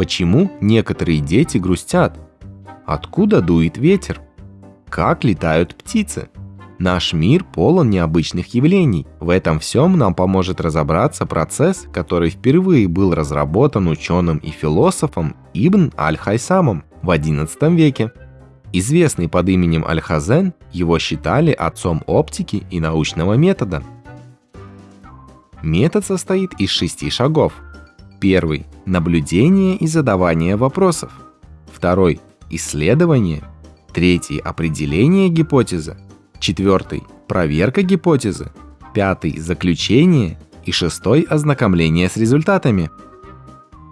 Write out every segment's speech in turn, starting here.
Почему некоторые дети грустят? Откуда дует ветер? Как летают птицы? Наш мир полон необычных явлений. В этом всем нам поможет разобраться процесс, который впервые был разработан ученым и философом Ибн Аль-Хайсамом в XI веке. Известный под именем Аль-Хазен, его считали отцом оптики и научного метода. Метод состоит из шести шагов. Первый – наблюдение и задавание вопросов. Второй – исследование. Третий – определение гипотезы. Четвертый – проверка гипотезы. Пятый – заключение. И шестой – ознакомление с результатами.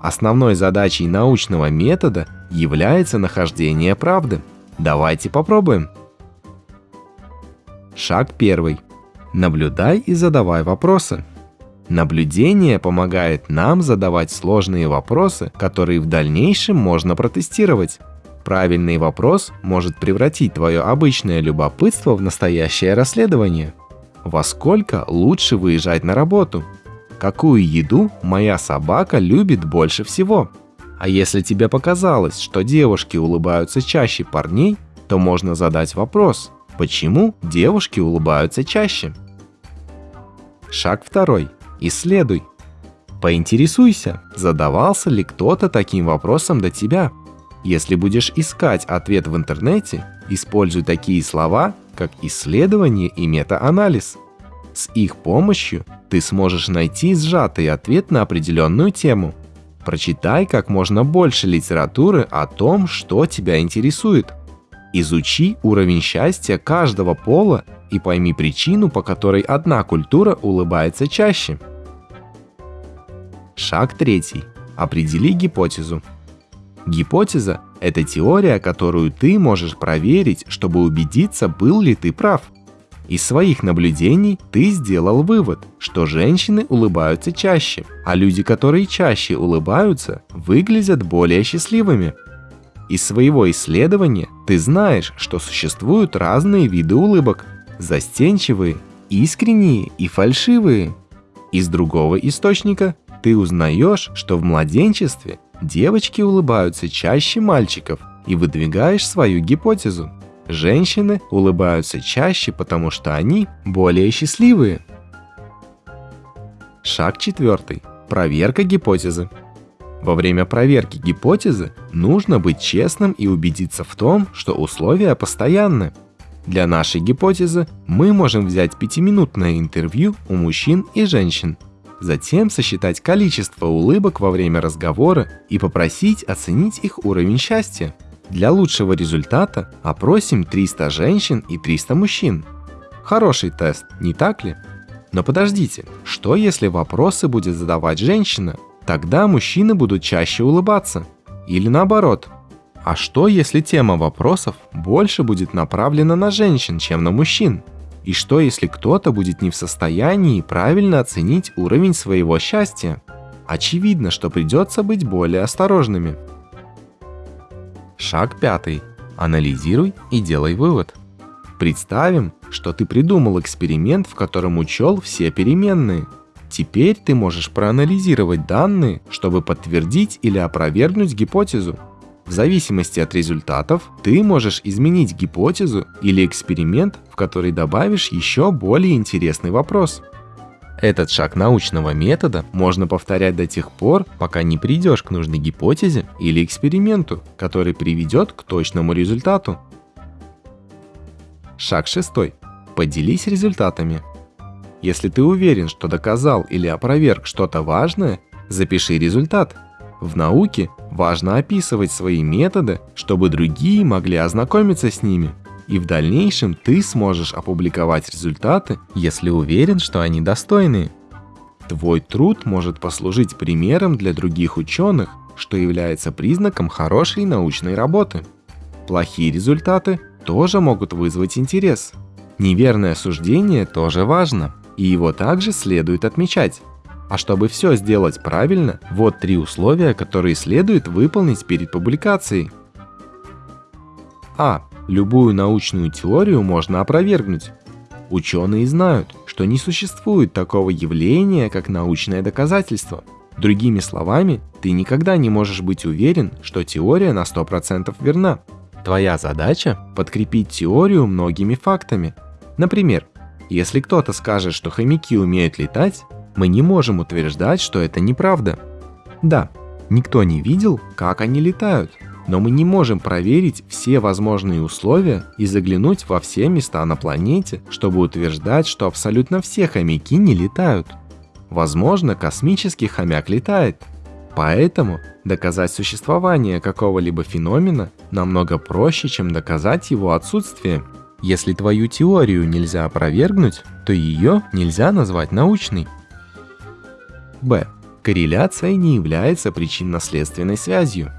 Основной задачей научного метода является нахождение правды. Давайте попробуем. Шаг первый. Наблюдай и задавай вопросы. Наблюдение помогает нам задавать сложные вопросы, которые в дальнейшем можно протестировать. Правильный вопрос может превратить твое обычное любопытство в настоящее расследование. Во сколько лучше выезжать на работу? Какую еду моя собака любит больше всего? А если тебе показалось, что девушки улыбаются чаще парней, то можно задать вопрос, почему девушки улыбаются чаще? Шаг второй. Исследуй. Поинтересуйся, задавался ли кто-то таким вопросом до тебя – если будешь искать ответ в интернете, используй такие слова, как исследование и метаанализ. С их помощью ты сможешь найти сжатый ответ на определенную тему. Прочитай как можно больше литературы о том, что тебя интересует. Изучи уровень счастья каждого пола и пойми причину, по которой одна культура улыбается чаще. Шаг третий. Определи гипотезу. Гипотеза – это теория, которую ты можешь проверить, чтобы убедиться, был ли ты прав. Из своих наблюдений ты сделал вывод, что женщины улыбаются чаще, а люди, которые чаще улыбаются, выглядят более счастливыми. Из своего исследования ты знаешь, что существуют разные виды улыбок – застенчивые, искренние и фальшивые. Из другого источника ты узнаешь, что в младенчестве Девочки улыбаются чаще мальчиков и выдвигаешь свою гипотезу. Женщины улыбаются чаще, потому что они более счастливые. Шаг четвертый. Проверка гипотезы. Во время проверки гипотезы нужно быть честным и убедиться в том, что условия постоянны. Для нашей гипотезы мы можем взять пятиминутное интервью у мужчин и женщин – Затем сосчитать количество улыбок во время разговора и попросить оценить их уровень счастья. Для лучшего результата опросим 300 женщин и 300 мужчин. Хороший тест, не так ли? Но подождите, что если вопросы будет задавать женщина? Тогда мужчины будут чаще улыбаться. Или наоборот. А что если тема вопросов больше будет направлена на женщин, чем на мужчин? И что, если кто-то будет не в состоянии правильно оценить уровень своего счастья? Очевидно, что придется быть более осторожными. Шаг пятый. Анализируй и делай вывод. Представим, что ты придумал эксперимент, в котором учел все переменные. Теперь ты можешь проанализировать данные, чтобы подтвердить или опровергнуть гипотезу. В зависимости от результатов ты можешь изменить гипотезу или эксперимент, в который добавишь еще более интересный вопрос. Этот шаг научного метода можно повторять до тех пор, пока не придешь к нужной гипотезе или эксперименту, который приведет к точному результату. Шаг шестой. Поделись результатами. Если ты уверен, что доказал или опроверг что-то важное, запиши результат – в науке важно описывать свои методы, чтобы другие могли ознакомиться с ними. И в дальнейшем ты сможешь опубликовать результаты, если уверен, что они достойные. Твой труд может послужить примером для других ученых, что является признаком хорошей научной работы. Плохие результаты тоже могут вызвать интерес. Неверное суждение тоже важно, и его также следует отмечать. А чтобы все сделать правильно, вот три условия, которые следует выполнить перед публикацией. А. Любую научную теорию можно опровергнуть. Ученые знают, что не существует такого явления, как научное доказательство. Другими словами, ты никогда не можешь быть уверен, что теория на 100% верна. Твоя задача – подкрепить теорию многими фактами. Например, если кто-то скажет, что хомяки умеют летать, мы не можем утверждать, что это неправда. Да, никто не видел, как они летают, но мы не можем проверить все возможные условия и заглянуть во все места на планете, чтобы утверждать, что абсолютно все хомяки не летают. Возможно, космический хомяк летает. Поэтому доказать существование какого-либо феномена намного проще, чем доказать его отсутствие. Если твою теорию нельзя опровергнуть, то ее нельзя назвать научной. Б. Корреляция не является причинно-следственной связью.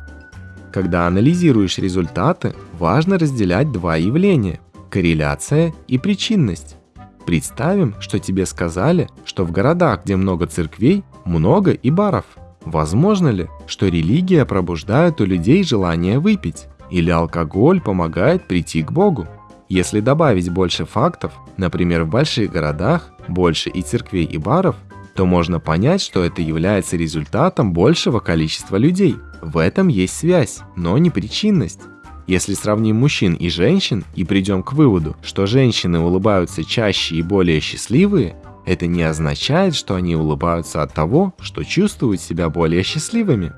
Когда анализируешь результаты, важно разделять два явления – корреляция и причинность. Представим, что тебе сказали, что в городах, где много церквей, много и баров. Возможно ли, что религия пробуждает у людей желание выпить? Или алкоголь помогает прийти к Богу? Если добавить больше фактов, например, в больших городах больше и церквей, и баров, то можно понять, что это является результатом большего количества людей. В этом есть связь, но не причинность. Если сравним мужчин и женщин и придем к выводу, что женщины улыбаются чаще и более счастливые, это не означает, что они улыбаются от того, что чувствуют себя более счастливыми.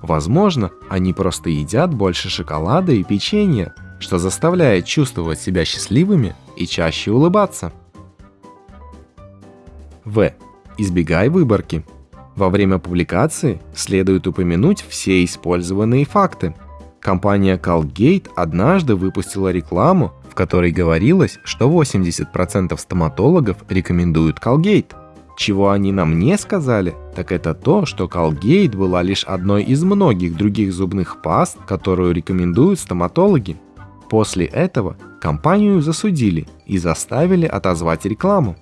Возможно, они просто едят больше шоколада и печенья, что заставляет чувствовать себя счастливыми и чаще улыбаться. В. Избегай выборки. Во время публикации следует упомянуть все использованные факты. Компания Colgate однажды выпустила рекламу, в которой говорилось, что 80% стоматологов рекомендуют Colgate. Чего они нам не сказали, так это то, что Colgate была лишь одной из многих других зубных паст, которую рекомендуют стоматологи. После этого компанию засудили и заставили отозвать рекламу.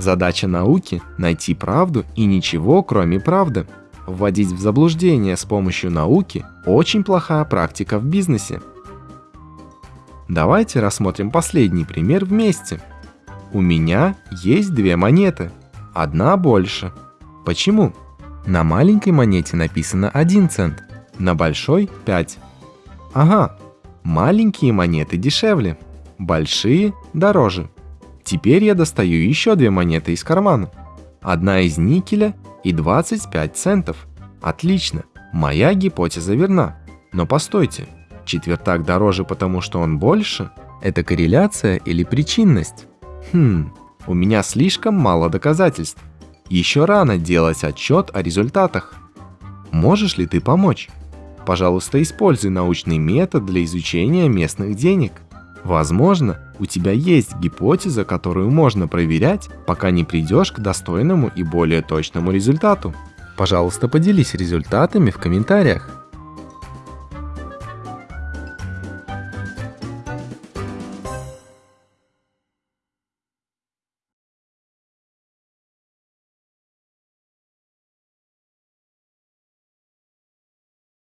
Задача науки – найти правду и ничего, кроме правды. Вводить в заблуждение с помощью науки – очень плохая практика в бизнесе. Давайте рассмотрим последний пример вместе. У меня есть две монеты. Одна больше. Почему? На маленькой монете написано 1 цент, на большой – 5. Ага, маленькие монеты дешевле, большие – дороже. Теперь я достаю еще две монеты из кармана. Одна из никеля и 25 центов. Отлично, моя гипотеза верна. Но постойте, четвертак дороже, потому что он больше? Это корреляция или причинность? Хм, у меня слишком мало доказательств. Еще рано делать отчет о результатах. Можешь ли ты помочь? Пожалуйста, используй научный метод для изучения местных денег. Возможно, у тебя есть гипотеза, которую можно проверять, пока не придешь к достойному и более точному результату. Пожалуйста, поделись результатами в комментариях.